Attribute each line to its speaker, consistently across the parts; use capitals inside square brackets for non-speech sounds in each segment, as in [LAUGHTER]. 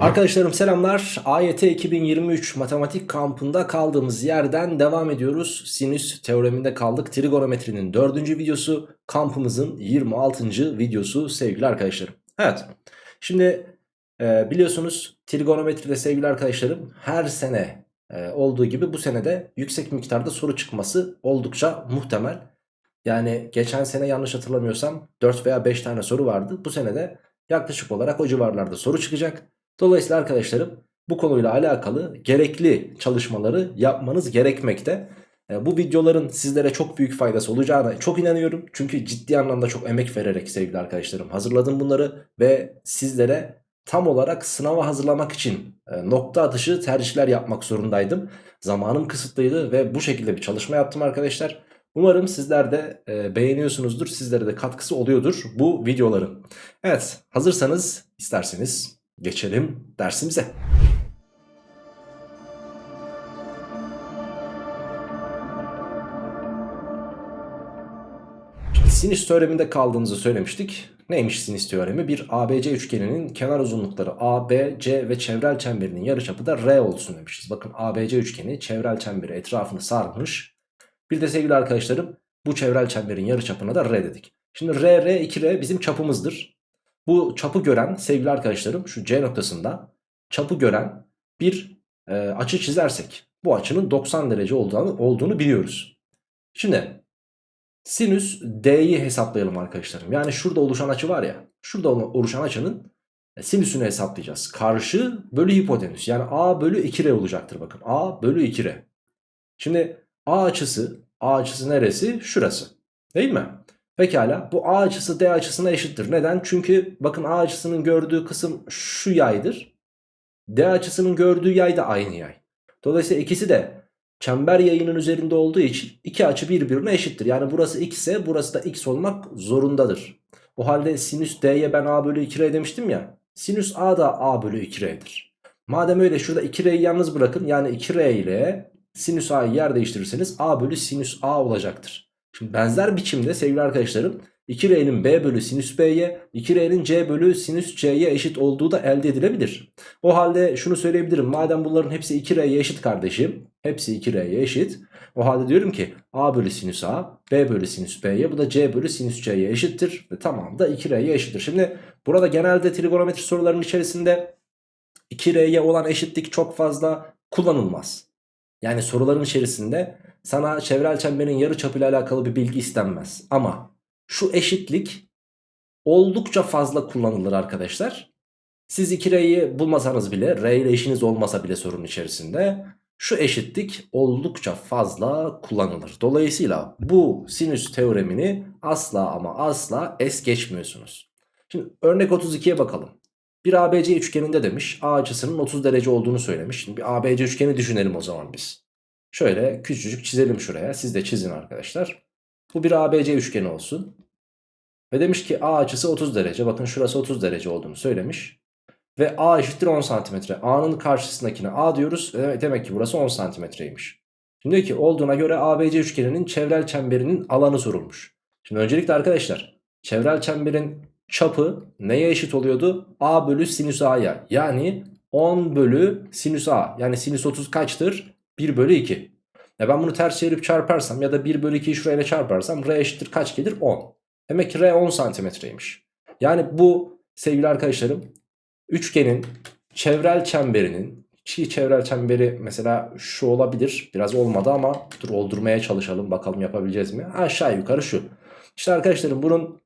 Speaker 1: Arkadaşlarım selamlar. AYT 2023 matematik kampında kaldığımız yerden devam ediyoruz. Sinüs teoreminde kaldık. Trigonometrinin 4. videosu kampımızın 26. videosu sevgili arkadaşlarım. Evet şimdi e, biliyorsunuz trigonometride sevgili arkadaşlarım her sene e, olduğu gibi bu senede yüksek miktarda soru çıkması oldukça muhtemel. Yani geçen sene yanlış hatırlamıyorsam 4 veya 5 tane soru vardı. Bu senede yaklaşık olarak o civarlarda soru çıkacak. Dolayısıyla arkadaşlarım bu konuyla alakalı gerekli çalışmaları yapmanız gerekmekte. E, bu videoların sizlere çok büyük faydası olacağına çok inanıyorum. Çünkü ciddi anlamda çok emek vererek sevgili arkadaşlarım hazırladım bunları. Ve sizlere tam olarak sınava hazırlamak için e, nokta atışı tercihler yapmak zorundaydım. Zamanım kısıtlıydı ve bu şekilde bir çalışma yaptım arkadaşlar. Umarım sizler de e, beğeniyorsunuzdur. Sizlere de katkısı oluyordur bu videoların. Evet hazırsanız isterseniz geçelim dersimize. Sinüs teoreminde kaldığımızı söylemiştik. Neymiş sinüs teoremi? Bir ABC üçgeninin kenar uzunlukları A, B, C ve çevrel çemberinin yarıçapı da R olsun demişiz. Bakın ABC üçgeni çevrel çemberi etrafını sarmış. Bir de sevgili arkadaşlarım bu çevrel çemberin yarıçapına da R dedik. Şimdi R, R, 2R bizim çapımızdır. Bu çapı gören sevgili arkadaşlarım şu C noktasında çapı gören bir e, açı çizersek bu açının 90 derece olduğunu, olduğunu biliyoruz. Şimdi sinüs D'yi hesaplayalım arkadaşlarım. Yani şurada oluşan açı var ya şurada oluşan açının e, sinüsünü hesaplayacağız. Karşı bölü hipotenüs yani A bölü 2R olacaktır bakın. A bölü 2R. Şimdi A açısı A açısı neresi? Şurası. Değil mi? Pekala bu A açısı D açısına eşittir. Neden? Çünkü bakın A açısının gördüğü kısım şu yaydır. D açısının gördüğü yay da aynı yay. Dolayısıyla ikisi de çember yayının üzerinde olduğu için iki açı birbirine eşittir. Yani burası x ise burası da x olmak zorundadır. O halde sinüs D'ye ben A bölü 2R demiştim ya. Sinüs A da A bölü 2R'dir. Madem öyle şurada 2R'yi yalnız bırakın. Yani 2R ile sinüs A'yı yer değiştirirseniz A bölü sinüs A olacaktır. Şimdi benzer biçimde sevgili arkadaşlarım 2R'nin B bölü sinüs B'ye 2R'nin C bölü sinüs C'ye eşit olduğu da elde edilebilir. O halde şunu söyleyebilirim. Madem bunların hepsi 2R'ye eşit kardeşim. Hepsi 2R'ye eşit. O halde diyorum ki A bölü sinüs A, B bölü sinüs B'ye bu da C bölü sinüs C'ye eşittir. Ve tamam da 2R'ye eşittir. Şimdi burada genelde trigonometri sorularının içerisinde 2R'ye olan eşitlik çok fazla kullanılmaz. Yani soruların içerisinde sana çevrel çemberin yarı çapıyla alakalı bir bilgi istenmez. Ama şu eşitlik oldukça fazla kullanılır arkadaşlar. Siz 2R'yi bulmasanız bile R ile işiniz olmasa bile sorunun içerisinde şu eşitlik oldukça fazla kullanılır. Dolayısıyla bu sinüs teoremini asla ama asla es geçmiyorsunuz. Şimdi örnek 32'ye bakalım. Bir ABC üçgeninde demiş A açısının 30 derece olduğunu söylemiş. Şimdi bir ABC üçgeni düşünelim o zaman biz. Şöyle küçücük çizelim şuraya. Siz de çizin arkadaşlar. Bu bir ABC üçgeni olsun. Ve demiş ki A açısı 30 derece. Bakın şurası 30 derece olduğunu söylemiş. Ve A eşittir 10 santimetre. A'nın karşısındakine A diyoruz. Demek, ki burası 10 santimetreymiş. Şimdi diyor ki olduğuna göre ABC üçgeninin çevrel çemberinin alanı sorulmuş. Şimdi öncelikle arkadaşlar çevrel çemberin çapı neye eşit oluyordu? A bölü sinüs A'ya. Yani 10 bölü sinüs A. Yani sinüs 30 kaçtır? 1 bölü 2. Ya ben bunu ters çevirip çarparsam ya da 1 bölü 2'yi şurayla çarparsam R eşittir kaç gelir? 10. Demek ki R 10 santimetreymiş. Yani bu sevgili arkadaşlarım üçgenin çevrel çemberinin çiğ çevrel çemberi mesela şu olabilir. Biraz olmadı ama dur oldurmaya çalışalım bakalım yapabileceğiz mi? Aşağı yukarı şu. İşte arkadaşlarım bunun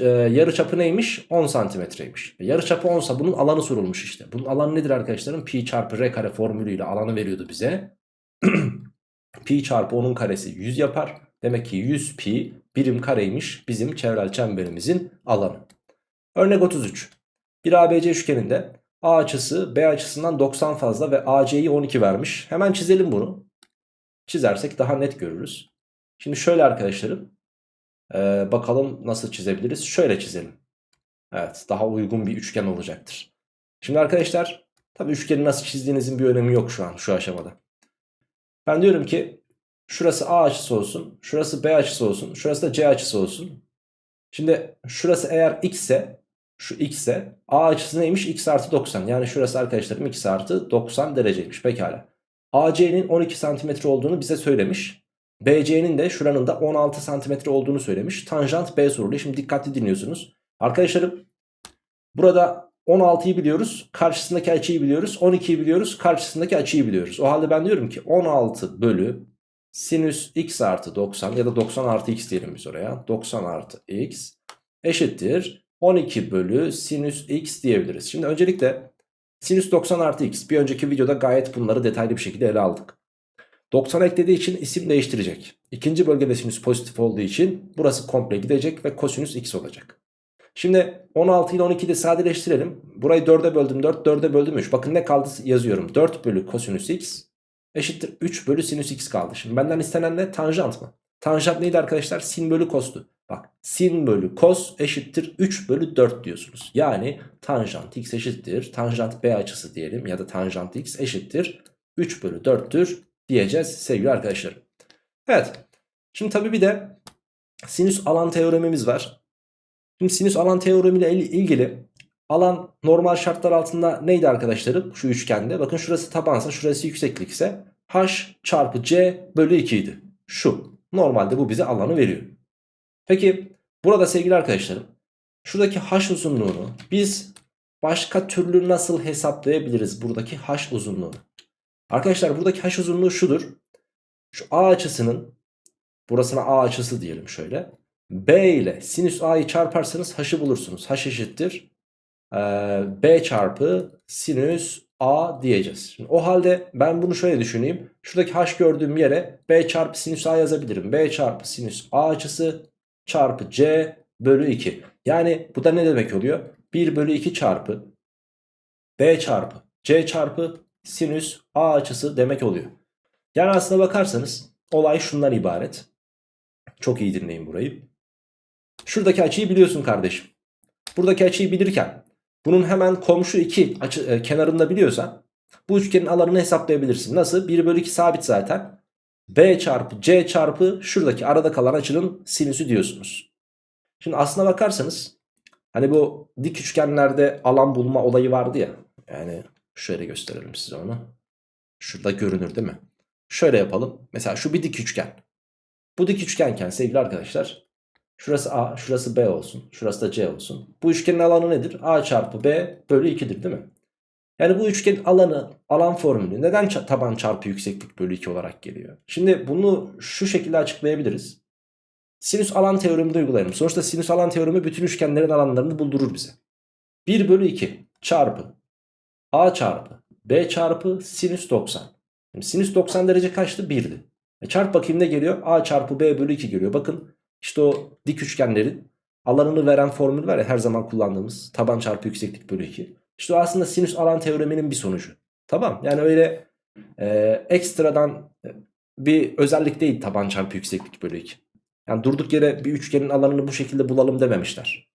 Speaker 1: e, yarı çapı neymiş? 10 santimetreymiş. Yarı çapı 10 sa bunun alanı sorulmuş işte. Bunun alanı nedir arkadaşlarım? Pi çarpı r kare formülüyle alanı veriyordu bize. [CLEARS THROAT] pi çarpı 10'un karesi 100 yapar. Demek ki 100 pi birim kareymiş bizim çevrel çemberimizin alanı. Örnek 33. Bir ABC üçgeninde A açısı B açısından 90 fazla ve AC'yi 12 vermiş. Hemen çizelim bunu. Çizersek daha net görürüz. Şimdi şöyle arkadaşlarım. Ee, bakalım nasıl çizebiliriz. Şöyle çizelim. Evet daha uygun bir üçgen olacaktır. Şimdi arkadaşlar tabi üçgeni nasıl çizdiğinizin bir önemi yok şu an şu aşamada. Ben diyorum ki şurası A açısı olsun. Şurası B açısı olsun. Şurası da C açısı olsun. Şimdi şurası eğer x ise Şu x'e a açısı neymiş? x artı 90. Yani şurası arkadaşlarım x artı 90 dereceymiş. Pekala. AC'nin 12 santimetre olduğunu bize söylemiş. BC'nin de şuranın da 16 santimetre olduğunu söylemiş. Tanjant B soruluyor. Şimdi dikkatli dinliyorsunuz. Arkadaşlarım burada 16'yı biliyoruz. Karşısındaki açıyı biliyoruz. 12'yi biliyoruz. Karşısındaki açıyı biliyoruz. O halde ben diyorum ki 16 bölü sinüs x artı 90 ya da 90 artı x diyelim biz oraya. 90 artı x eşittir 12 bölü sinüs x diyebiliriz. Şimdi öncelikle sinüs 90 artı x bir önceki videoda gayet bunları detaylı bir şekilde ele aldık. 90 eklediği için isim değiştirecek. İkinci bölgede sinüs pozitif olduğu için burası komple gidecek ve kosinüs x olacak. Şimdi 16 ile 12'yi de sadeleştirelim. Burayı 4'e böldüm 4, 4'e böldüm 3. Bakın ne kaldı yazıyorum. 4 bölü kosinüs x eşittir 3 bölü sinüs x kaldı. Şimdi benden istenen ne? Tanjant mı? Tanjant neydi arkadaşlar? Sin bölü kostu. Bak sin bölü kos eşittir 3 bölü 4 diyorsunuz. Yani tanjant x eşittir. Tanjant b açısı diyelim ya da tanjant x eşittir. 3 bölü 4'tür diyeceğiz sevgili arkadaşlarım. Evet. Şimdi tabii bir de sinüs alan teoremimiz var. Şimdi sinüs alan teoremiyle ilgili alan normal şartlar altında neydi arkadaşlarım? Şu üçgende. Bakın şurası tabansa şurası yükseklikse h çarpı c bölü 2 idi. Şu. Normalde bu bize alanı veriyor. Peki burada sevgili arkadaşlarım şuradaki h uzunluğunu biz başka türlü nasıl hesaplayabiliriz buradaki h uzunluğunu? Arkadaşlar buradaki h uzunluğu şudur. Şu a açısının burasına a açısı diyelim şöyle. B ile sinüs a'yı çarparsanız h'ı bulursunuz. h eşittir b çarpı sinüs a diyeceğiz. Şimdi o halde ben bunu şöyle düşüneyim. Şuradaki h gördüğüm yere b çarpı sinüs a yazabilirim. b çarpı sinüs a açısı çarpı c bölü 2. Yani bu da ne demek oluyor? 1 bölü 2 çarpı b çarpı c çarpı sinüs a açısı demek oluyor. Yani aslına bakarsanız olay şundan ibaret. Çok iyi dinleyin burayı. Şuradaki açıyı biliyorsun kardeşim. Buradaki açıyı bilirken bunun hemen komşu iki açı, e, kenarında biliyorsan bu üçgenin alanını hesaplayabilirsin. Nasıl? 1 bölü 2 sabit zaten. B çarpı C çarpı şuradaki arada kalan açının sinüsü diyorsunuz. Şimdi aslına bakarsanız hani bu dik üçgenlerde alan bulma olayı vardı ya. Yani şöyle gösterelim size onu. Şurada görünür değil mi? Şöyle yapalım. Mesela şu bir dik üçgen. Bu dik üçgenken sevgili arkadaşlar şurası A şurası B olsun. Şurası da C olsun. Bu üçgenin alanı nedir? A çarpı B bölü 2'dir değil mi? Yani bu üçgenin alanı, alan formülü neden taban çarpı yükseklik bölü 2 olarak geliyor? Şimdi bunu şu şekilde açıklayabiliriz. Sinüs alan teoremi de uygulayalım. Sonuçta sinüs alan teoremi bütün üçgenlerin alanlarını buldurur bize. 1 bölü 2 çarpı a çarpı b çarpı sinüs 90. Şimdi sinüs 90 derece kaçtı? 1'di. E çarp bakayım ne geliyor? a çarpı b bölü 2 geliyor. Bakın işte o dik üçgenlerin alanını veren formül var ya her zaman kullandığımız. Taban çarpı yükseklik bölü 2. İşte o aslında sinüs alan teoreminin bir sonucu. Tamam yani öyle e, ekstradan bir özellik değil taban çarpı yükseklik bölü 2. Yani durduk yere bir üçgenin alanını bu şekilde bulalım dememişler.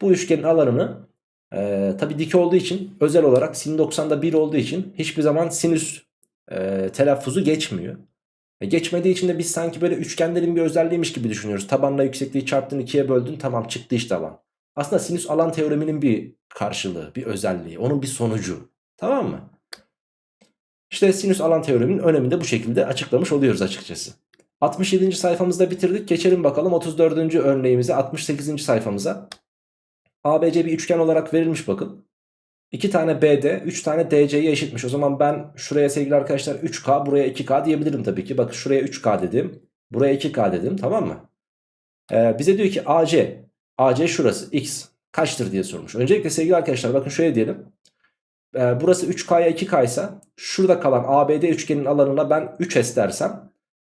Speaker 1: Bu üçgenin alanını e, tabi dik olduğu için özel olarak sin 90'da 1 olduğu için hiçbir zaman sinüs e, telaffuzu geçmiyor. E, geçmediği için de biz sanki böyle üçgenlerin bir özelliğiymiş gibi düşünüyoruz. Tabanla yüksekliği çarptın ikiye böldün tamam çıktı işte alan. Aslında sinüs alan teoreminin bir karşılığı, bir özelliği, onun bir sonucu. Tamam mı? İşte sinüs alan teoreminin önemini de bu şekilde açıklamış oluyoruz açıkçası. 67. sayfamızda bitirdik. Geçelim bakalım 34. örneğimize 68. sayfamıza. ABC bir üçgen olarak verilmiş bakın. 2 tane BD 3 tane DC'ye eşitmiş. O zaman ben şuraya sevgili arkadaşlar 3K buraya 2K diyebilirim tabii ki. Bakın şuraya 3K dedim. Buraya 2K dedim tamam mı? Ee, bize diyor ki AC. AC şurası X. Kaçtır diye sormuş. Öncelikle sevgili arkadaşlar bakın şöyle diyelim. Ee, burası 3K'ya 2K ise şurada kalan ABD üçgenin alanına ben 3S dersem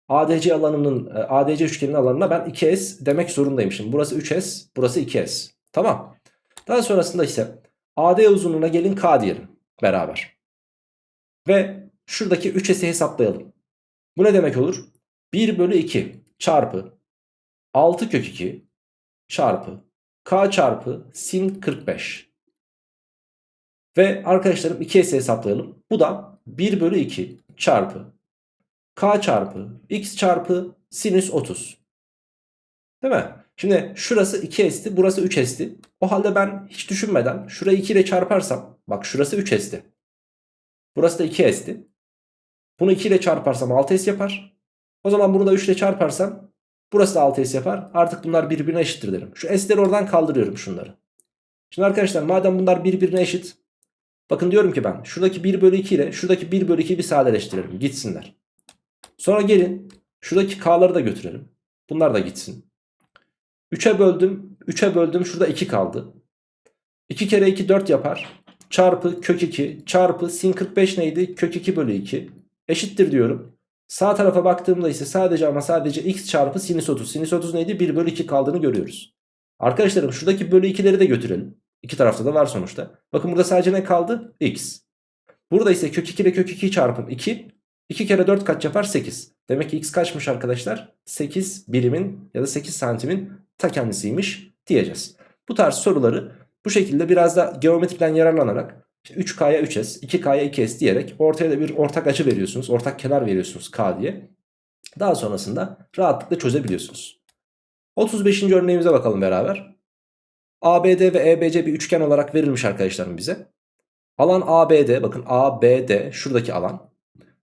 Speaker 1: ADC alanının e, ADC üçgenin alanına ben 2S demek zorundayım. Şimdi burası 3S, burası 2S. Tamam. Daha sonrasında ise AD uzunluğuna gelin K diyelim beraber. Ve şuradaki 3S'i hesaplayalım. Bu ne demek olur? 1 bölü 2 çarpı 6 kök 2 çarpı K çarpı sin 45. Ve arkadaşlarım 2S'i hesaplayalım. Bu da 1 bölü 2 çarpı K çarpı X çarpı sinüs 30. Değil mi? Şimdi şurası 2s'ti burası 3s'ti. O halde ben hiç düşünmeden şurayı 2 ile çarparsam bak şurası 3s'ti. Burası da 2s'ti. Bunu 2 ile çarparsam 6s yapar. O zaman bunu da 3 ile çarparsam burası da 6s yapar. Artık bunlar birbirine eşittir derim. Şu s'leri oradan kaldırıyorum şunları. Şimdi arkadaşlar madem bunlar birbirine eşit. Bakın diyorum ki ben şuradaki 1 bölü 2 ile şuradaki 1 bölü 2'yi bir sadeleştirelim. Gitsinler. Sonra gelin şuradaki k'ları da götürelim. Bunlar da gitsin. 3'e böldüm. 3'e böldüm. Şurada 2 kaldı. 2 kere 2 4 yapar. Çarpı kök 2 çarpı sin 45 neydi? Kök 2 bölü 2 eşittir diyorum. Sağ tarafa baktığımda ise sadece ama sadece x çarpı sinüs 30. Sinüs 30 neydi? 1 bölü 2 kaldığını görüyoruz. Arkadaşlarım şuradaki bölü 2'leri de götürelim. İki tarafta da var sonuçta. Bakın burada sadece ne kaldı? x. Burada ise kök 2 ile kök 2'yi çarpın 2. 2 kere 4 kaç yapar? 8. Demek ki x kaçmış arkadaşlar? 8 birimin ya da 8 santimin ta kendisiymiş diyeceğiz. Bu tarz soruları bu şekilde biraz da geometriden yararlanarak işte 3K'ya 3S, 2K'ya 2S diyerek ortaya da bir ortak açı veriyorsunuz. Ortak kenar veriyorsunuz K diye. Daha sonrasında rahatlıkla çözebiliyorsunuz. 35. örneğimize bakalım beraber. ABD ve EBC bir üçgen olarak verilmiş arkadaşlarım bize. Alan ABD bakın ABD şuradaki alan.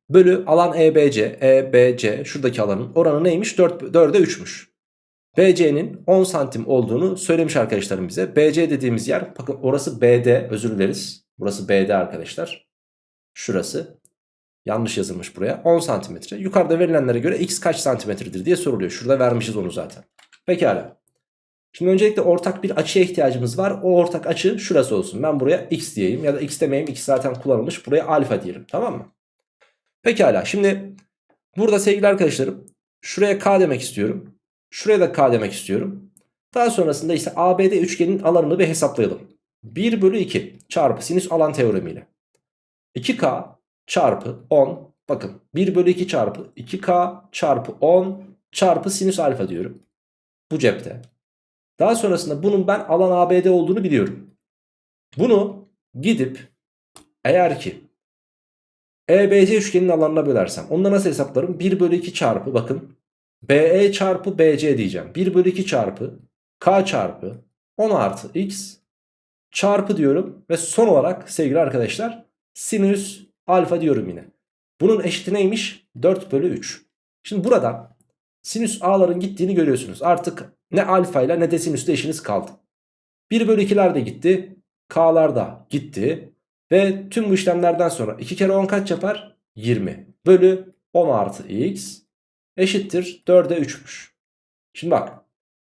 Speaker 1: Bölü alan EBC, EBC şuradaki alanın oranı neymiş? 4, 4'e 3'müş. BC'nin 10 santim olduğunu söylemiş arkadaşlarım bize. BC dediğimiz yer bakın orası BD özür dileriz. Burası BD arkadaşlar. Şurası. Yanlış yazılmış buraya. 10 santimetre. Yukarıda verilenlere göre x kaç santimetredir diye soruluyor. Şurada vermişiz onu zaten. Pekala. Şimdi öncelikle ortak bir açıya ihtiyacımız var. O ortak açı şurası olsun. Ben buraya x diyeyim ya da x demeyeyim. x zaten kullanılmış. Buraya alfa diyelim. Tamam mı? Pekala. Şimdi burada sevgili arkadaşlarım şuraya k demek istiyorum. Şuraya da k demek istiyorum. Daha sonrasında ise ABD üçgenin alanını bir hesaplayalım. 1 bölü 2 çarpı sinüs alan teoremiyle. 2k çarpı 10 bakın 1 bölü 2 çarpı 2k çarpı 10 çarpı sinüs alfa diyorum. Bu cepte. Daha sonrasında bunun ben alan ABD olduğunu biliyorum. Bunu gidip eğer ki EBC üçgenin alanına bölersem onu nasıl hesaplarım? 1 bölü 2 çarpı bakın BE çarpı BC diyeceğim. 1 bölü 2 çarpı K çarpı 10 artı X çarpı diyorum. Ve son olarak sevgili arkadaşlar sinüs alfa diyorum yine. Bunun eşiti neymiş? 4 bölü 3. Şimdi burada sinüs a'ların gittiğini görüyorsunuz. Artık ne alfa ile ne de sinüsle işiniz kaldı. 1 bölü 2'ler de gitti. K'lar da gitti. Ve tüm bu işlemlerden sonra 2 kere 10 kaç yapar? 20. Bölü 10 artı x eşittir 4'e 3'müş. Şimdi bak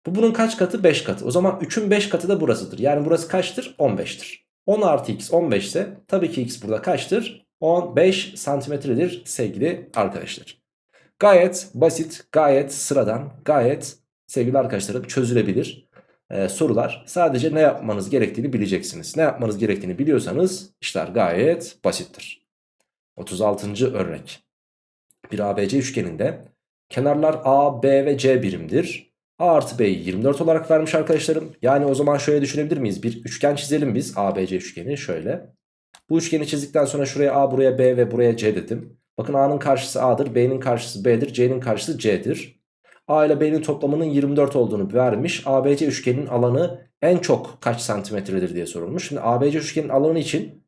Speaker 1: bu bunun kaç katı? 5 katı. O zaman 3'ün 5 katı da burasıdır. Yani burası kaçtır? 15'tir. 10 artı x 15 ise tabii ki x burada kaçtır? 15 santimetredir sevgili arkadaşlar. Gayet basit, gayet sıradan, gayet sevgili arkadaşlarım çözülebilir ee, sorular. Sadece ne yapmanız gerektiğini bileceksiniz. Ne yapmanız gerektiğini biliyorsanız işler gayet basittir. 36. örnek. Bir ABC üçgeninde kenarlar A, B ve C birimdir. A artı B'yi 24 olarak vermiş arkadaşlarım. Yani o zaman şöyle düşünebilir miyiz? Bir üçgen çizelim biz ABC üçgeni şöyle. Bu üçgeni çizdikten sonra şuraya A buraya B ve buraya C dedim. Bakın A'nın karşısı A'dır, B'nin karşısı B'dir, C'nin karşısı C'dir. A ile B'nin toplamının 24 olduğunu vermiş. ABC üçgeninin alanı en çok kaç santimetredir diye sorulmuş. Şimdi ABC üçgenin alanı için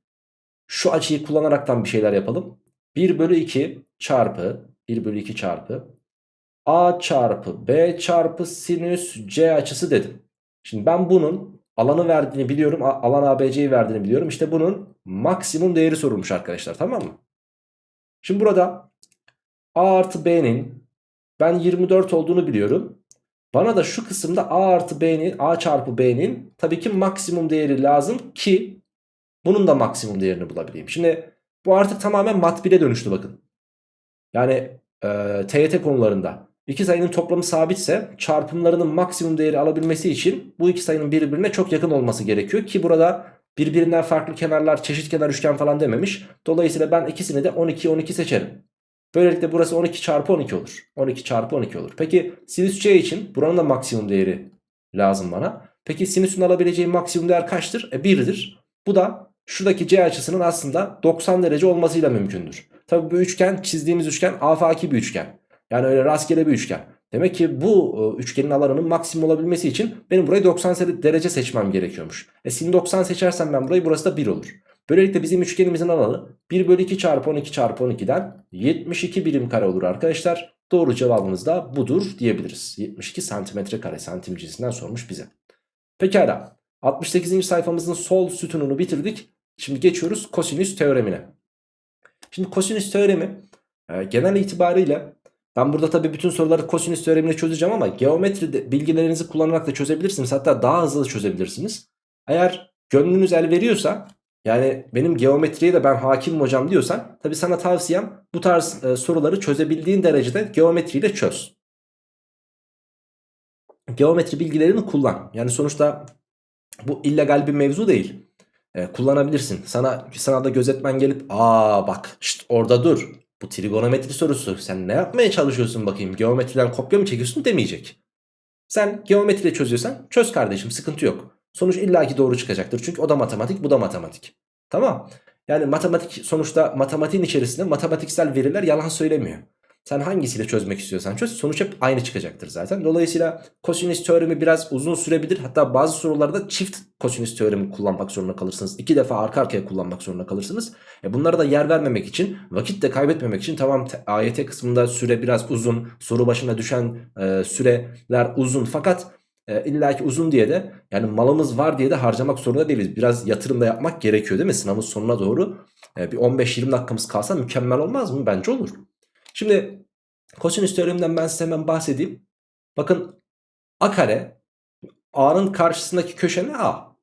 Speaker 1: şu açıyı kullanaraktan bir şeyler yapalım. 1 bölü 2 çarpı 1 bölü 2 çarpı A çarpı B çarpı sinüs C açısı dedim. Şimdi ben bunun alanı verdiğini biliyorum. Alan ABC'yi verdiğini biliyorum. İşte bunun maksimum değeri sorulmuş arkadaşlar tamam mı? Şimdi burada A artı B'nin ben 24 olduğunu biliyorum. Bana da şu kısımda A artı B'nin A çarpı B'nin tabii ki maksimum değeri lazım ki bunun da maksimum değerini bulabileyim. Şimdi bu artık tamamen mat 1'e dönüştü bakın. Yani e, TYT konularında iki sayının toplamı sabitse çarpımlarının maksimum değeri alabilmesi için bu iki sayının birbirine çok yakın olması gerekiyor. Ki burada birbirinden farklı kenarlar çeşit kenar üçgen falan dememiş. Dolayısıyla ben ikisini de 12 12 seçerim. Böylelikle burası 12 çarpı 12 olur. 12 çarpı 12 olur. Peki sinüs C için buranın da maksimum değeri lazım bana. Peki sinüsün alabileceği maksimum değer kaçtır? E 1'dir. Bu da şuradaki C açısının aslında 90 derece olmasıyla mümkündür. Tabi bu üçgen çizdiğimiz üçgen afaki bir üçgen. Yani öyle rastgele bir üçgen. Demek ki bu e, üçgenin alanının maksimum olabilmesi için benim burayı 90 se- derece seçmem gerekiyormuş. E sin 90 seçersem ben burayı burası da 1 olur. Böylelikle bizim üçgenimizin alanı 1 bölü 2 çarpı 12 çarpı 12'den 72 birim kare olur arkadaşlar. Doğru cevabımız da budur diyebiliriz. 72 santimetre kare santim cinsinden sormuş bize. Pekala 68. sayfamızın sol sütununu bitirdik. Şimdi geçiyoruz kosinüs teoremine. Şimdi kosinüs teoremi e, genel itibariyle ben burada tabii bütün soruları kosinüs teoremini çözeceğim ama geometri bilgilerinizi kullanarak da çözebilirsiniz. Hatta daha hızlı da çözebilirsiniz. Eğer gönlünüz el veriyorsa yani benim geometriye de ben hakimim hocam diyorsan tabii sana tavsiyem bu tarz e, soruları çözebildiğin derecede geometriyle çöz. Geometri bilgilerini kullan. Yani sonuçta bu illegal bir mevzu değil. E, kullanabilirsin. Sana sınavda gözetmen gelip aa bak şşt, orada dur. Bu trigonometri sorusu. Sen ne yapmaya çalışıyorsun bakayım? Geometriden kopya mı çekiyorsun demeyecek. Sen geometriyle çözüyorsan çöz kardeşim sıkıntı yok. Sonuç illaki doğru çıkacaktır. Çünkü o da matematik bu da matematik. Tamam. Yani matematik sonuçta matematiğin içerisinde matematiksel veriler yalan söylemiyor. Sen hangisiyle çözmek istiyorsan çöz sonuç hep aynı çıkacaktır zaten. Dolayısıyla kosinüs teoremi biraz uzun sürebilir. Hatta bazı sorularda çift kosinüs teoremi kullanmak zorunda kalırsınız. İki defa arka arkaya kullanmak zorunda kalırsınız. E bunlara da yer vermemek için vakit de kaybetmemek için tamam AYT kısmında süre biraz uzun. Soru başına düşen e, süreler uzun fakat e, illaki uzun diye de yani malımız var diye de harcamak zorunda değiliz. Biraz yatırım da yapmak gerekiyor değil mi? Sınavın sonuna doğru e, bir 15-20 dakikamız kalsa mükemmel olmaz mı? Bence olur. Şimdi kosinüs teoreminden ben size hemen bahsedeyim. Bakın a kare a'nın karşısındaki köşe ne a?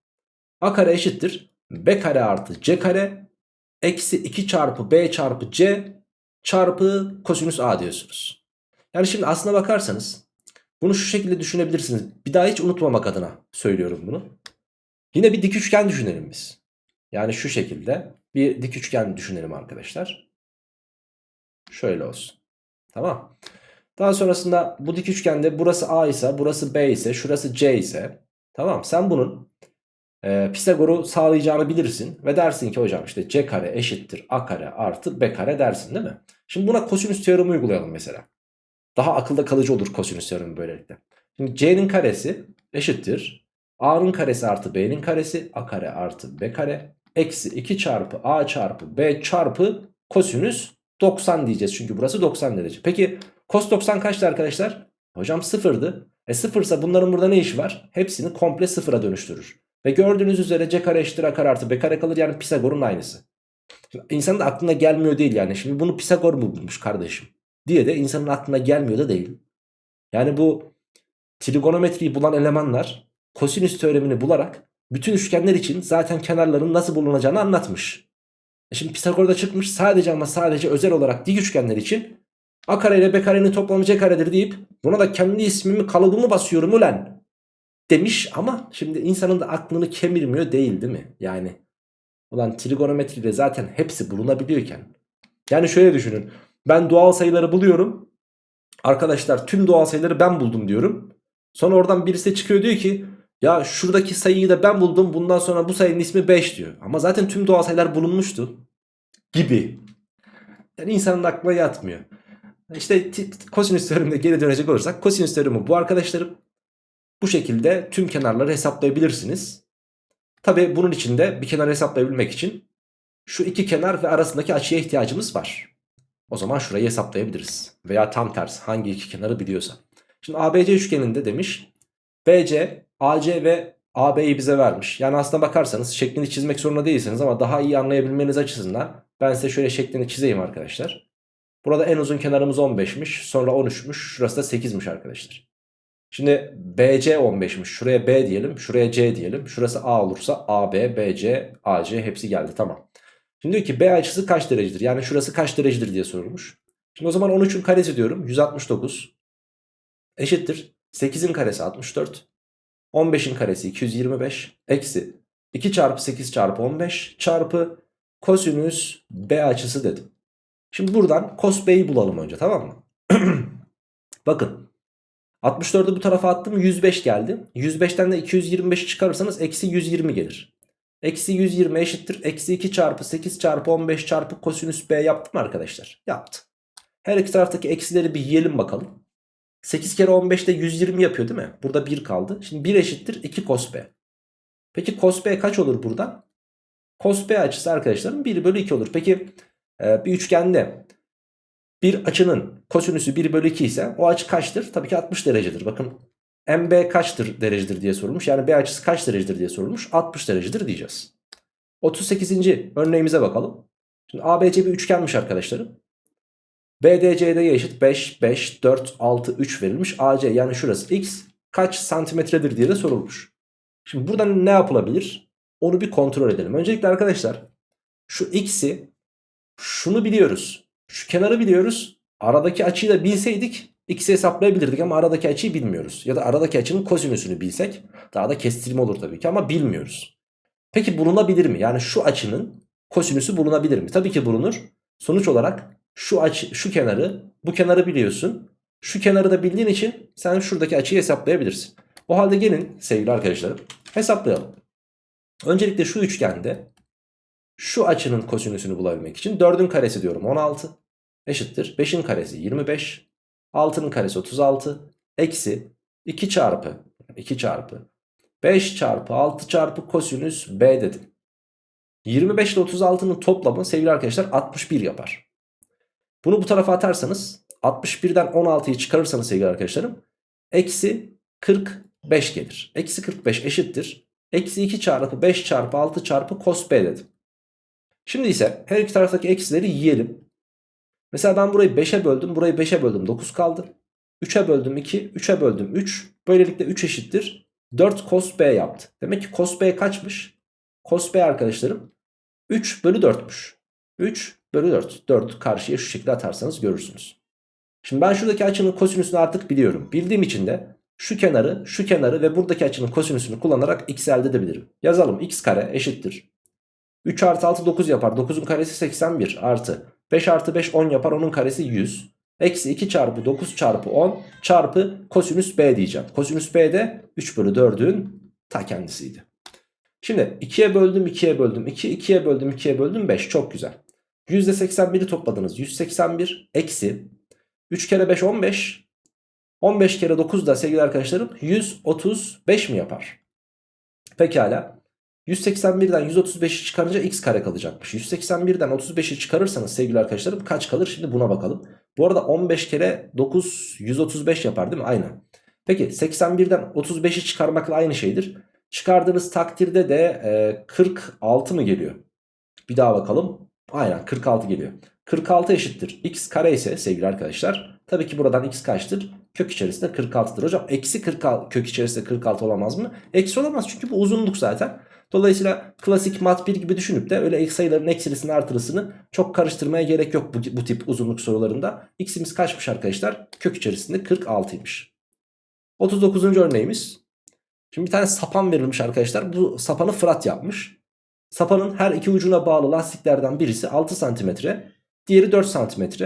Speaker 1: a kare eşittir b kare artı c kare eksi 2 çarpı b çarpı c çarpı kosinüs a diyorsunuz. Yani şimdi aslına bakarsanız bunu şu şekilde düşünebilirsiniz. Bir daha hiç unutmamak adına söylüyorum bunu. Yine bir dik üçgen düşünelim biz. Yani şu şekilde bir dik üçgen düşünelim arkadaşlar. Şöyle olsun. Tamam. Daha sonrasında bu dik üçgende burası A ise burası B ise şurası C ise tamam sen bunun e, Pisagor'u sağlayacağını bilirsin ve dersin ki hocam işte C kare eşittir A kare artı B kare dersin değil mi? Şimdi buna kosinüs teoremi uygulayalım mesela. Daha akılda kalıcı olur kosinüs teoremi böylelikle. Şimdi C'nin karesi eşittir A'nın karesi artı B'nin karesi A kare artı B kare eksi 2 çarpı A çarpı B çarpı kosinüs 90 diyeceğiz çünkü burası 90 derece. Peki cos 90 kaçtı arkadaşlar? Hocam sıfırdı. E sıfırsa bunların burada ne işi var? Hepsini komple sıfıra dönüştürür. Ve gördüğünüz üzere c kare eşittir a kare artı b kare kalır yani Pisagor'un aynısı. Şimdi insanın da aklına gelmiyor değil yani. Şimdi bunu Pisagor mu bulmuş kardeşim? Diye de insanın aklına gelmiyor da değil. Yani bu trigonometriyi bulan elemanlar kosinüs teoremini bularak bütün üçgenler için zaten kenarların nasıl bulunacağını anlatmış. E Şimdi Pisagor'da çıkmış sadece ama sadece özel olarak dik üçgenler için a kare ile b karenin toplamı c karedir deyip buna da kendi ismimi kalıbımı basıyorum ulan demiş ama şimdi insanın da aklını kemirmiyor değil değil mi? Yani ulan trigonometride zaten hepsi bulunabiliyorken yani şöyle düşünün ben doğal sayıları buluyorum arkadaşlar tüm doğal sayıları ben buldum diyorum sonra oradan birisi çıkıyor diyor ki ya şuradaki sayıyı da ben buldum bundan sonra bu sayının ismi 5 diyor ama zaten tüm doğal sayılar bulunmuştu gibi yani insanın aklına yatmıyor. İşte kosinüs teoremine geri dönecek olursak kosinüs teoremi bu arkadaşlarım. Bu şekilde tüm kenarları hesaplayabilirsiniz. Tabi bunun için de bir kenar hesaplayabilmek için şu iki kenar ve arasındaki açıya ihtiyacımız var. O zaman şurayı hesaplayabiliriz. Veya tam tersi hangi iki kenarı biliyorsa. Şimdi ABC üçgeninde demiş BC, AC ve AB'yi bize vermiş. Yani aslına bakarsanız şeklini çizmek zorunda değilsiniz ama daha iyi anlayabilmeniz açısından ben size şöyle şeklini çizeyim arkadaşlar. Burada en uzun kenarımız 15'miş. Sonra 13'müş. Şurası da 8'miş arkadaşlar. Şimdi BC 15'miş. Şuraya B diyelim. Şuraya C diyelim. Şurası A olursa AB, BC, AC hepsi geldi. Tamam. Şimdi diyor ki B açısı kaç derecedir? Yani şurası kaç derecedir diye sorulmuş. Şimdi o zaman 13'ün karesi diyorum. 169 eşittir. 8'in karesi 64. 15'in karesi 225. Eksi 2 çarpı 8 çarpı 15 çarpı kosinüs B açısı dedim. Şimdi buradan cos B'yi bulalım önce tamam mı? [CLEARS THROAT] Bakın 64'ü bu tarafa attım 105 geldi. 105'ten de 225 çıkarırsanız eksi 120 gelir. Eksi 120 eşittir. Eksi 2 çarpı 8 çarpı 15 çarpı kosinüs B yaptım arkadaşlar? Yaptım. Her iki taraftaki eksileri bir yiyelim bakalım. 8 kere 15 de 120 yapıyor değil mi? Burada 1 kaldı. Şimdi 1 eşittir 2 cos B. Peki cos B kaç olur buradan? Cos B açısı arkadaşlarım 1 bölü 2 olur. Peki e, bir üçgende bir açının kosinüsü 1 bölü 2 ise o açı kaçtır? Tabii ki 60 derecedir. Bakın MB kaçtır derecedir diye sorulmuş. Yani B açısı kaç derecedir diye sorulmuş. 60 derecedir diyeceğiz. 38. örneğimize bakalım. Şimdi ABC bir üçgenmiş arkadaşlarım. BDC'de eşit 5, 5, 4, 6, 3 verilmiş. AC yani şurası x kaç santimetredir diye de sorulmuş. Şimdi buradan ne yapılabilir? Onu bir kontrol edelim. Öncelikle arkadaşlar şu x'i şunu biliyoruz. Şu kenarı biliyoruz. Aradaki açıyı da bilseydik x'i hesaplayabilirdik ama aradaki açıyı bilmiyoruz. Ya da aradaki açının kosinüsünü bilsek daha da kestirme olur tabii ki ama bilmiyoruz. Peki bulunabilir mi? Yani şu açının kosinüsü bulunabilir mi? Tabii ki bulunur. Sonuç olarak şu açı, şu kenarı, bu kenarı biliyorsun. Şu kenarı da bildiğin için sen şuradaki açıyı hesaplayabilirsin. O halde gelin sevgili arkadaşlarım hesaplayalım. Öncelikle şu üçgende şu açının kosinüsünü bulabilmek için 4'ün karesi diyorum 16 eşittir. 5'in karesi 25. 6'nın karesi 36. Eksi 2 çarpı 2 çarpı 5 çarpı 6 çarpı kosinüs B dedim. 25 ile 36'nın toplamı sevgili arkadaşlar 61 yapar. Bunu bu tarafa atarsanız 61'den 16'yı çıkarırsanız sevgili arkadaşlarım eksi 45 gelir. Eksi 45 eşittir. Eksi 2 çarpı 5 çarpı 6 çarpı cos B dedim. Şimdi ise her iki taraftaki eksileri yiyelim. Mesela ben burayı 5'e böldüm. Burayı 5'e böldüm. 9 kaldı. 3'e böldüm 2. 3'e böldüm 3. Böylelikle 3 eşittir. 4 cos B yaptı. Demek ki cos B kaçmış? Cos B arkadaşlarım 3 bölü 4'müş. 3 bölü 4. 4'ü karşıya şu şekilde atarsanız görürsünüz. Şimdi ben şuradaki açının kosinüsünü artık biliyorum. Bildiğim için de şu kenarı, şu kenarı ve buradaki açının kosinüsünü kullanarak x elde edebilirim. Yazalım x kare eşittir. 3 artı 6 9 yapar. 9'un karesi 81 artı 5 artı 5 10 yapar. Onun karesi 100. Eksi 2 çarpı 9 çarpı 10 çarpı kosinüs b diyeceğim. Kosinüs b de 3 bölü 4'ün ta kendisiydi. Şimdi 2'ye böldüm 2'ye böldüm 2 2'ye böldüm 2'ye böldüm 5 çok güzel. %81'i topladınız 181 eksi 3 kere 5 15 15 kere 9 da sevgili arkadaşlarım 135 mi yapar? Pekala. 181'den 135'i çıkarınca x kare kalacakmış. 181'den 35'i çıkarırsanız sevgili arkadaşlarım kaç kalır? Şimdi buna bakalım. Bu arada 15 kere 9 135 yapar değil mi? Aynen. Peki 81'den 35'i çıkarmakla aynı şeydir. Çıkardığınız takdirde de e, 46 mı geliyor? Bir daha bakalım. Aynen 46 geliyor. 46 eşittir. x kare ise sevgili arkadaşlar. Tabii ki buradan x kaçtır? Kök içerisinde 46'dır. Hocam eksi 46 kök içerisinde 46 olamaz mı? Eksi olamaz çünkü bu uzunluk zaten. Dolayısıyla klasik mat 1 gibi düşünüp de öyle sayıların eksilisini artırısını çok karıştırmaya gerek yok bu, bu tip uzunluk sorularında. X'imiz kaçmış arkadaşlar? Kök içerisinde 46'ymış. 39. örneğimiz. Şimdi bir tane sapan verilmiş arkadaşlar. Bu sapanı Fırat yapmış. Sapanın her iki ucuna bağlı lastiklerden birisi 6 cm, diğeri 4 cm.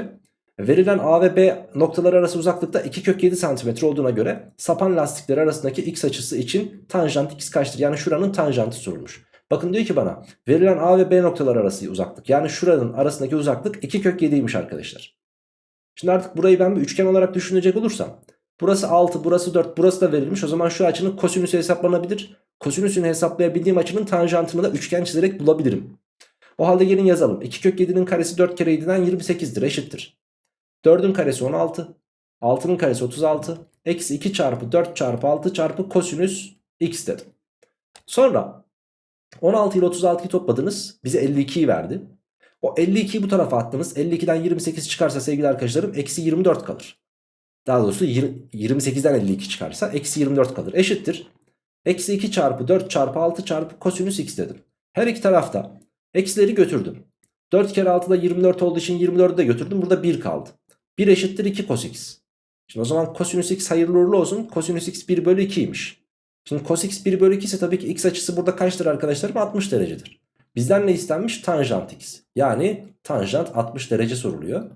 Speaker 1: Verilen A ve B noktalar arası uzaklıkta 2 kök 7 cm olduğuna göre sapan lastikleri arasındaki x açısı için tanjant x kaçtır? Yani şuranın tanjantı sorulmuş. Bakın diyor ki bana verilen A ve B noktalar arası uzaklık yani şuranın arasındaki uzaklık 2 kök 7'ymiş arkadaşlar. Şimdi artık burayı ben bir üçgen olarak düşünecek olursam burası 6 burası 4 burası da verilmiş o zaman şu açının kosinüsü hesaplanabilir. Kosinüsünü hesaplayabildiğim açının tanjantını da üçgen çizerek bulabilirim. O halde gelin yazalım. 2 kök 7'nin karesi 4 kere 7'den 28'dir eşittir. 4'ün karesi 16. 6'nın karesi 36. Eksi 2 çarpı 4 çarpı 6 çarpı kosinüs x dedim. Sonra 16 ile 36'yı topladınız. Bize 52'yi verdi. O 52'yi bu tarafa attınız. 52'den 28 çıkarsa sevgili arkadaşlarım eksi 24 kalır. Daha doğrusu 28'den 52 çıkarsa eksi 24 kalır. Eşittir. Eksi 2 çarpı 4 çarpı 6 çarpı kosinüs x dedim. Her iki tarafta eksileri götürdüm. 4 kere 6'da 24 olduğu için 24'ü de götürdüm. Burada 1 kaldı. 1 eşittir 2 cos x. Şimdi o zaman kosinüs x hayırlı uğurlu olsun. Kosinüs x 1 bölü 2'ymiş. Şimdi cos x 1 bölü 2 ise tabii ki x açısı burada kaçtır arkadaşlarım? 60 derecedir. Bizden ne istenmiş? Tanjant x. Yani tanjant 60 derece soruluyor.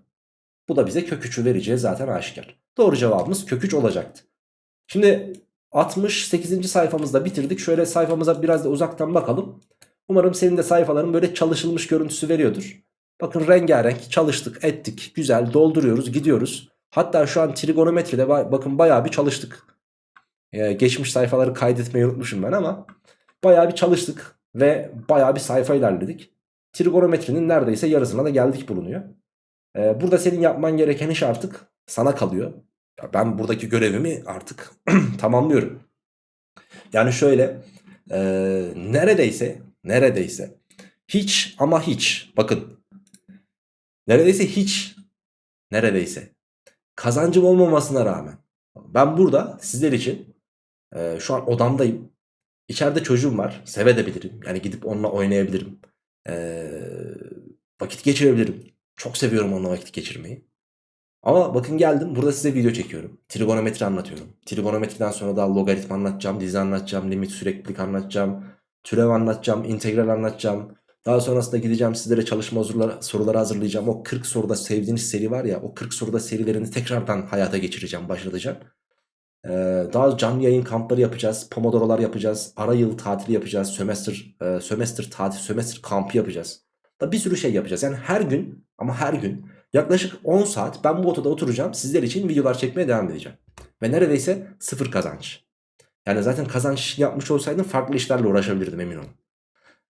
Speaker 1: Bu da bize kök 3'ü vereceği zaten aşikar. Doğru cevabımız kök 3 olacaktı. Şimdi 68. sayfamızda bitirdik. Şöyle sayfamıza biraz da uzaktan bakalım. Umarım senin de sayfaların böyle çalışılmış görüntüsü veriyordur. Bakın rengarenk çalıştık ettik güzel dolduruyoruz gidiyoruz. Hatta şu an trigonometride ba- bakın bayağı bir çalıştık. Ee, geçmiş sayfaları kaydetmeyi unutmuşum ben ama bayağı bir çalıştık ve bayağı bir sayfa ilerledik. Trigonometrinin neredeyse yarısına da geldik bulunuyor. Ee, burada senin yapman gereken iş artık sana kalıyor. Ya ben buradaki görevimi artık [CLEARS THROAT] tamamlıyorum. Yani şöyle e, neredeyse neredeyse hiç ama hiç bakın neredeyse hiç neredeyse kazancım olmamasına rağmen ben burada sizler için e, şu an odamdayım. İçeride çocuğum var sevebilirim yani gidip onunla oynayabilirim. E, vakit geçirebilirim. Çok seviyorum onunla vakit geçirmeyi. Ama bakın geldim burada size video çekiyorum. Trigonometri anlatıyorum. Trigonometriden sonra da logaritma anlatacağım, dizi anlatacağım, limit süreklilik anlatacağım, türev anlatacağım, integral anlatacağım. Daha sonrasında gideceğim sizlere çalışma soruları, hazırlayacağım. O 40 soruda sevdiğiniz seri var ya o 40 soruda serilerini tekrardan hayata geçireceğim, başlatacağım. Ee, daha canlı yayın kampları yapacağız. Pomodoro'lar yapacağız. Ara yıl tatili yapacağız. Sömestr, e, sömestr tatil, sömestr kampı yapacağız. Da bir sürü şey yapacağız. Yani her gün ama her gün yaklaşık 10 saat ben bu odada oturacağım. Sizler için videolar çekmeye devam edeceğim. Ve neredeyse sıfır kazanç. Yani zaten kazanç yapmış olsaydım farklı işlerle uğraşabilirdim emin olun.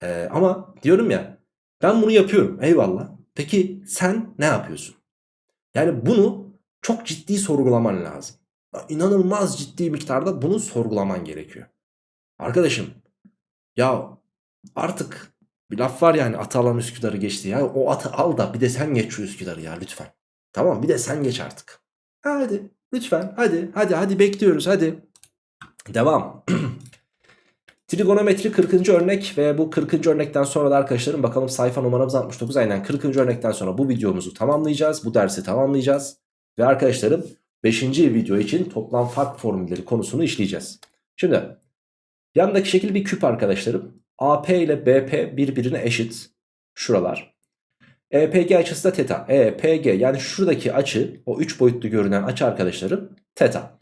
Speaker 1: Ee, ama diyorum ya ben bunu yapıyorum eyvallah. Peki sen ne yapıyorsun? Yani bunu çok ciddi sorgulaman lazım. İnanılmaz ciddi miktarda bunu sorgulaman gerekiyor. Arkadaşım ya artık bir laf var yani atı Üsküdar'ı geçti ya. O atı al da bir de sen geç şu Üsküdar'ı ya lütfen. Tamam bir de sen geç artık. Hadi lütfen hadi hadi hadi bekliyoruz hadi. Devam. [CLEARS THROAT] Trigonometri 40. örnek ve bu 40. örnekten sonra da arkadaşlarım bakalım sayfa numaramız 69 aynen 40. örnekten sonra bu videomuzu tamamlayacağız. Bu dersi tamamlayacağız. Ve arkadaşlarım 5. video için toplam fark formülleri konusunu işleyeceğiz. Şimdi yandaki şekil bir küp arkadaşlarım. AP ile BP birbirine eşit. Şuralar. EPG açısı da teta. EPG yani şuradaki açı o 3 boyutlu görünen açı arkadaşlarım teta.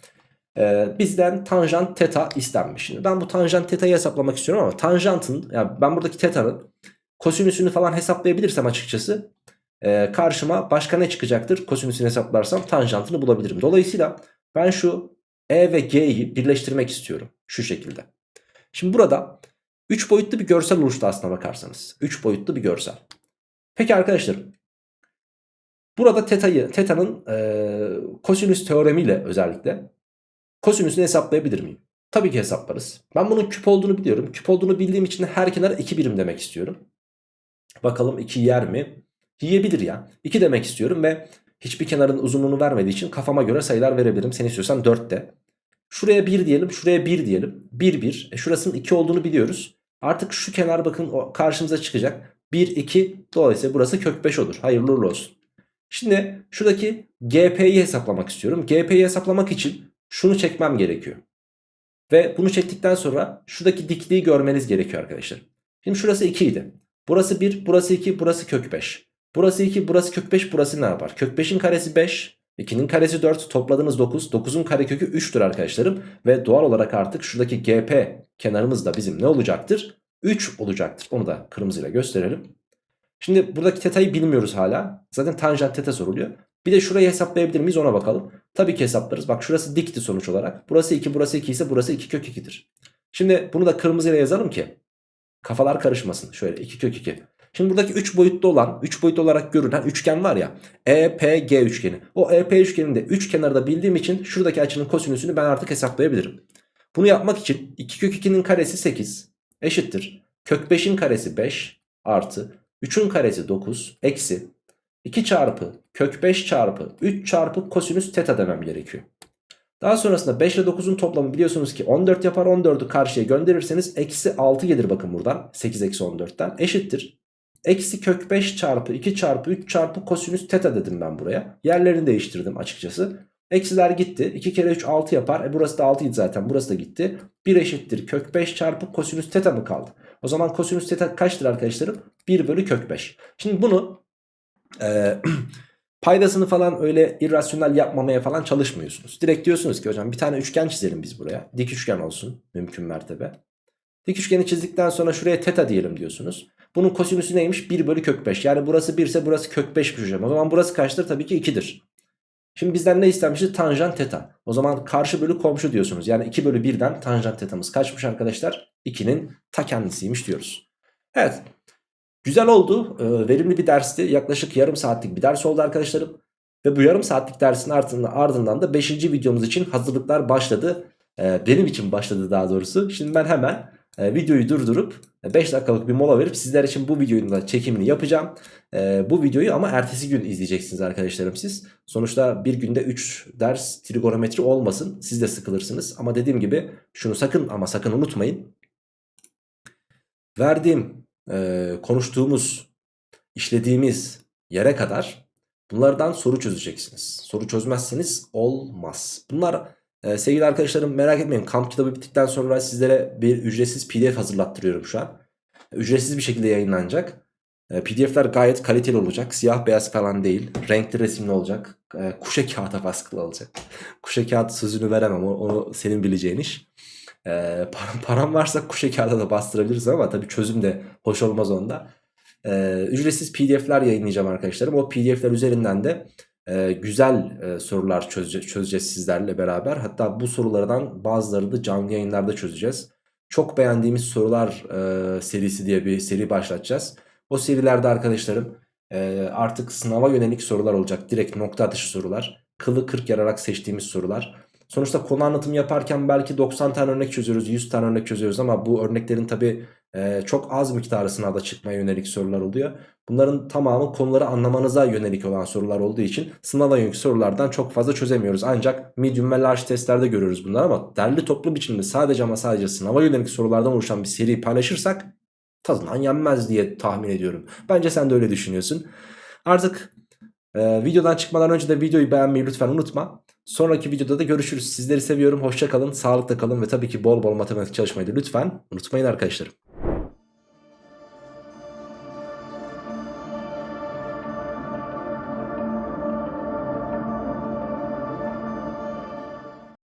Speaker 1: Ee, bizden tanjant teta istenmiş. Şimdi ben bu tanjant teta'yı hesaplamak istiyorum ama tanjantın yani ben buradaki teta'nın kosinüsünü falan hesaplayabilirsem açıkçası e, karşıma başka ne çıkacaktır? Kosinüsünü hesaplarsam tanjantını bulabilirim. Dolayısıyla ben şu E ve G'yi birleştirmek istiyorum. Şu şekilde. Şimdi burada 3 boyutlu bir görsel oluştu aslına bakarsanız. 3 boyutlu bir görsel. Peki arkadaşlar. Burada teta'yı, teta'nın e, kosinüs teoremiyle özellikle kosinüsünü hesaplayabilir miyim? Tabii ki hesaplarız. Ben bunun küp olduğunu biliyorum. Küp olduğunu bildiğim için her kenara 2 birim demek istiyorum. Bakalım 2 yer mi? Yiyebilir ya. 2 demek istiyorum ve hiçbir kenarın uzunluğunu vermediği için kafama göre sayılar verebilirim. Sen istiyorsan 4 de. Şuraya 1 diyelim, şuraya 1 diyelim. 1 1. E şurasının 2 olduğunu biliyoruz. Artık şu kenar bakın karşımıza çıkacak. 1 2 dolayısıyla burası kök 5 olur. Hayırlı uğurlu olsun. Şimdi şuradaki GP'yi hesaplamak istiyorum. GP'yi hesaplamak için şunu çekmem gerekiyor. Ve bunu çektikten sonra şuradaki dikliği görmeniz gerekiyor arkadaşlar. Şimdi şurası 2 idi. Burası 1, burası 2, burası kök 5. Burası 2, burası kök 5, burası ne yapar? Kök 5'in karesi 5, 2'nin karesi 4, topladığınız 9. 9'un karekökü 3'tür arkadaşlarım. Ve doğal olarak artık şuradaki GP kenarımız da bizim ne olacaktır? 3 olacaktır. Onu da kırmızıyla gösterelim. Şimdi buradaki teta'yı bilmiyoruz hala. Zaten tanjant teta soruluyor. Bir de şurayı hesaplayabilir miyiz ona bakalım. Tabii ki hesaplarız. Bak şurası dikti sonuç olarak. Burası 2 burası 2 ise burası 2 kök 2'dir. Şimdi bunu da kırmızıyla yazalım ki kafalar karışmasın. Şöyle 2 kök 2. Şimdi buradaki 3 boyutlu olan 3 boyutlu olarak görünen üçgen var ya EPG üçgeni. O EP üçgeninde 3 kenarı da bildiğim için şuradaki açının kosinüsünü ben artık hesaplayabilirim. Bunu yapmak için 2 kök 2'nin karesi 8 eşittir. Kök 5'in karesi 5 artı 3'ün karesi 9 eksi 2 çarpı kök 5 çarpı 3 çarpı kosinüs teta demem gerekiyor. Daha sonrasında 5 ile 9'un toplamı biliyorsunuz ki 14 yapar 14'ü karşıya gönderirseniz eksi 6 gelir bakın buradan 8 eksi 14'ten eşittir. Eksi kök 5 çarpı 2 çarpı 3 çarpı kosinüs teta dedim ben buraya. Yerlerini değiştirdim açıkçası. Eksiler gitti. 2 kere 3 6 yapar. E burası da 6 idi zaten. Burası da gitti. 1 eşittir kök 5 çarpı kosinüs teta mı kaldı? O zaman kosinüs teta kaçtır arkadaşlarım? 1 bölü kök 5. Şimdi bunu e, [CLEARS THROAT] paydasını falan öyle irrasyonel yapmamaya falan çalışmıyorsunuz. Direkt diyorsunuz ki hocam bir tane üçgen çizelim biz buraya. Dik üçgen olsun mümkün mertebe. Dik üçgeni çizdikten sonra şuraya teta diyelim diyorsunuz. Bunun kosinüsü neymiş? 1 bölü kök 5. Yani burası 1 ise burası kök 5'miş hocam. O zaman burası kaçtır? Tabii ki 2'dir. Şimdi bizden ne istenmişti? Tanjant teta. O zaman karşı bölü komşu diyorsunuz. Yani 2 bölü 1'den tanjant tetamız kaçmış arkadaşlar? 2'nin ta kendisiymiş diyoruz. Evet. Güzel oldu. Ee, verimli bir dersti. Yaklaşık yarım saatlik bir ders oldu arkadaşlarım. Ve bu yarım saatlik dersin ardından, ardından da 5. videomuz için hazırlıklar başladı. Ee, benim için başladı daha doğrusu. Şimdi ben hemen e, videoyu durdurup 5 dakikalık bir mola verip sizler için bu videonun da çekimini yapacağım. E, bu videoyu ama ertesi gün izleyeceksiniz arkadaşlarım siz. Sonuçta bir günde 3 ders trigonometri olmasın. Siz de sıkılırsınız. Ama dediğim gibi şunu sakın ama sakın unutmayın. Verdiğim, e, konuştuğumuz, işlediğimiz yere kadar bunlardan soru çözeceksiniz. Soru çözmezseniz olmaz. Bunlar ee, sevgili arkadaşlarım merak etmeyin kamp kitabı bittikten sonra sizlere bir ücretsiz pdf hazırlattırıyorum şu an. Ücretsiz bir şekilde yayınlanacak. Ee, pdf'ler gayet kaliteli olacak. Siyah beyaz falan değil. Renkli resimli olacak. Ee, kuşa kağıda baskılı olacak. [LAUGHS] kuşa kağıt sözünü veremem. Onu, senin bileceğin iş. Ee, param, param varsa kuşa kağıda da bastırabiliriz ama tabii çözüm de hoş olmaz onda. Ücretsiz pdf'ler yayınlayacağım arkadaşlarım. O pdf'ler üzerinden de e, güzel e, sorular çözeceğiz, çözeceğiz sizlerle beraber. Hatta bu sorulardan bazılarını da canlı yayınlarda çözeceğiz. Çok beğendiğimiz sorular e, serisi diye bir seri başlatacağız. O serilerde arkadaşlarım e, artık sınava yönelik sorular olacak. Direkt nokta atışı sorular. Kılı kırk yararak seçtiğimiz sorular. Sonuçta konu anlatımı yaparken belki 90 tane örnek çözüyoruz, 100 tane örnek çözüyoruz ama bu örneklerin tabi e, çok az miktarı sınavda çıkmaya yönelik sorular oluyor. Bunların tamamı konuları anlamanıza yönelik olan sorular olduğu için sınava yönelik sorulardan çok fazla çözemiyoruz. Ancak medium ve large testlerde görüyoruz bunları ama derli toplu biçimde sadece ama sadece sınava yönelik sorulardan oluşan bir seri paylaşırsak tadından yenmez diye tahmin ediyorum. Bence sen de öyle düşünüyorsun. Artık e, videodan çıkmadan önce de videoyu beğenmeyi lütfen unutma. Sonraki videoda da görüşürüz. Sizleri seviyorum. Hoşça kalın, sağlıkla kalın ve tabii ki bol bol matematik çalışmayı da lütfen unutmayın arkadaşlarım.